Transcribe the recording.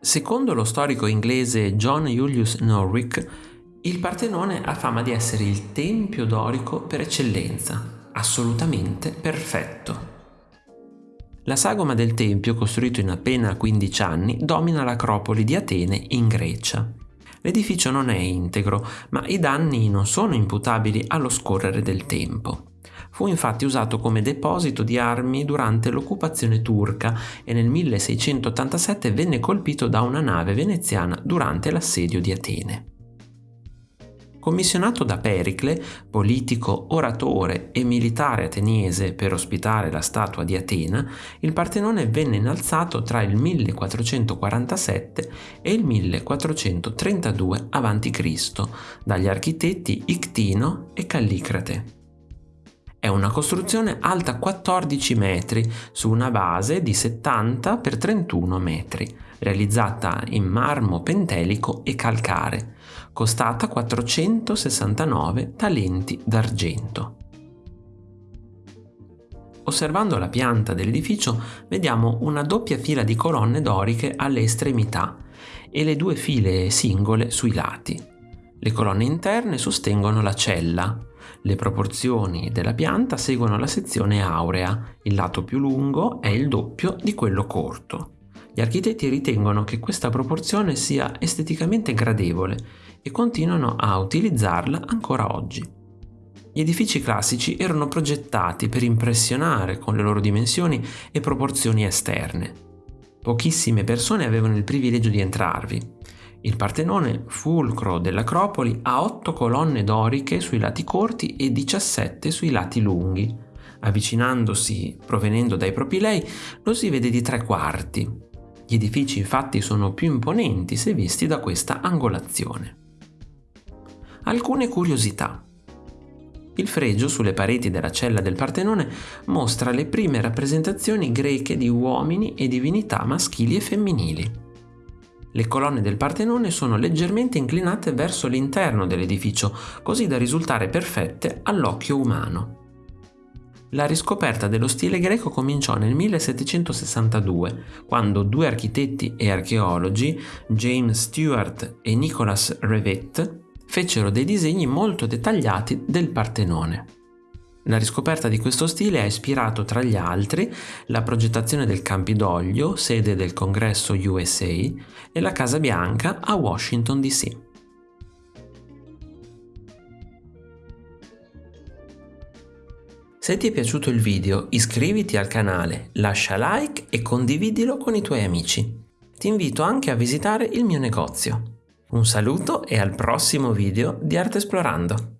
Secondo lo storico inglese John Julius Norwich, il Partenone ha fama di essere il tempio dorico per eccellenza, assolutamente perfetto. La sagoma del tempio, costruito in appena 15 anni, domina l'acropoli di Atene in Grecia. L'edificio non è integro, ma i danni non sono imputabili allo scorrere del tempo. Fu infatti usato come deposito di armi durante l'occupazione turca e nel 1687 venne colpito da una nave veneziana durante l'assedio di Atene. Commissionato da Pericle, politico, oratore e militare ateniese per ospitare la statua di Atena, il Partenone venne innalzato tra il 1447 e il 1432 a.C. dagli architetti Ictino e Callicrate. È una costruzione alta 14 metri su una base di 70 x 31 metri, realizzata in marmo pentelico e calcare, costata 469 talenti d'argento. Osservando la pianta dell'edificio vediamo una doppia fila di colonne doriche alle estremità e le due file singole sui lati. Le colonne interne sostengono la cella, le proporzioni della pianta seguono la sezione aurea, il lato più lungo è il doppio di quello corto. Gli architetti ritengono che questa proporzione sia esteticamente gradevole e continuano a utilizzarla ancora oggi. Gli edifici classici erano progettati per impressionare con le loro dimensioni e proporzioni esterne. Pochissime persone avevano il privilegio di entrarvi il Partenone, fulcro dell'Acropoli, ha otto colonne doriche sui lati corti e 17 sui lati lunghi. Avvicinandosi, provenendo dai propilei, lo si vede di tre quarti. Gli edifici infatti sono più imponenti se visti da questa angolazione. Alcune curiosità. Il fregio sulle pareti della cella del Partenone mostra le prime rappresentazioni greche di uomini e divinità maschili e femminili. Le colonne del Partenone sono leggermente inclinate verso l'interno dell'edificio, così da risultare perfette all'occhio umano. La riscoperta dello stile greco cominciò nel 1762, quando due architetti e archeologi, James Stewart e Nicholas Revet, fecero dei disegni molto dettagliati del Partenone. La riscoperta di questo stile ha ispirato tra gli altri la progettazione del Campidoglio, sede del congresso USA, e la Casa Bianca a Washington DC. Se ti è piaciuto il video iscriviti al canale, lascia like e condividilo con i tuoi amici. Ti invito anche a visitare il mio negozio. Un saluto e al prossimo video di Arte Esplorando!